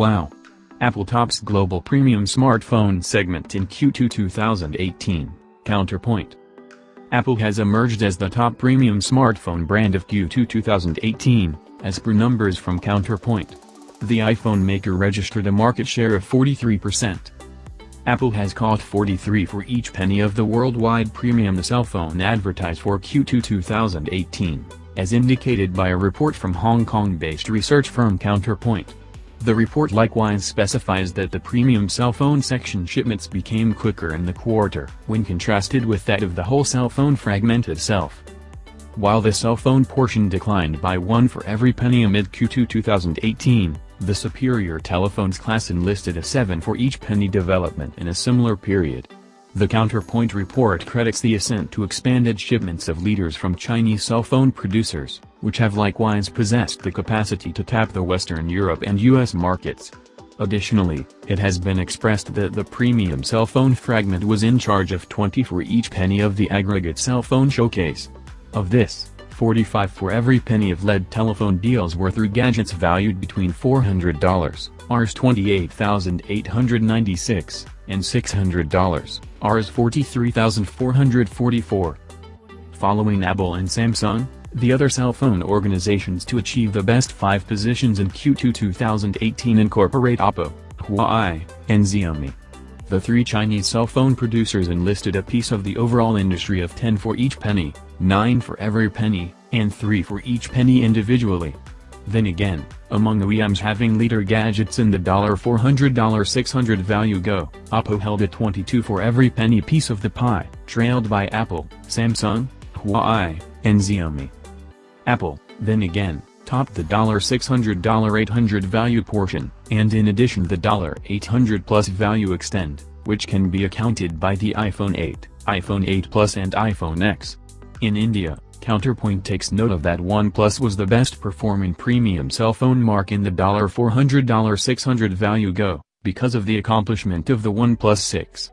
Wow. Apple tops global premium smartphone segment in Q2 2018, Counterpoint. Apple has emerged as the top premium smartphone brand of Q2 2018, as per numbers from Counterpoint. The iPhone maker registered a market share of 43%. Apple has caught 43 for each penny of the worldwide premium cell phone advertised for Q2 2018, as indicated by a report from Hong Kong-based research firm Counterpoint. The report likewise specifies that the premium cell phone section shipments became quicker in the quarter when contrasted with that of the whole cell phone fragment itself. While the cell phone portion declined by one for every penny amid Q2 2018, the superior telephones class enlisted a 7 for each penny development in a similar period. The Counterpoint report credits the ascent to expanded shipments of leaders from Chinese cell phone producers, which have likewise possessed the capacity to tap the Western Europe and US markets. Additionally, it has been expressed that the premium cell phone fragment was in charge of 20 for each penny of the aggregate cell phone showcase. Of this, 45 for every penny of lead telephone deals were through gadgets valued between $400, Rs 28,896, and $600, Rs 43,444. Following Apple and Samsung, the other cell phone organizations to achieve the best five positions in Q2 2018 incorporate Oppo, Huawei, and Xiaomi. The three Chinese cell phone producers enlisted a piece of the overall industry of 10 for each penny, 9 for every penny, and 3 for each penny individually. Then again, among the OEMs having leader gadgets in the $400 $600 value go, Oppo held a 22 for every penny piece of the pie, trailed by Apple, Samsung, Huawei, and Xiaomi. Apple, then again, topped the $600 $800 value portion, and in addition the $800 plus value extend, which can be accounted by the iPhone 8, iPhone 8 Plus and iPhone X. In India, Counterpoint takes note of that OnePlus was the best performing premium cell phone mark in the $400 $600 value go, because of the accomplishment of the OnePlus 6.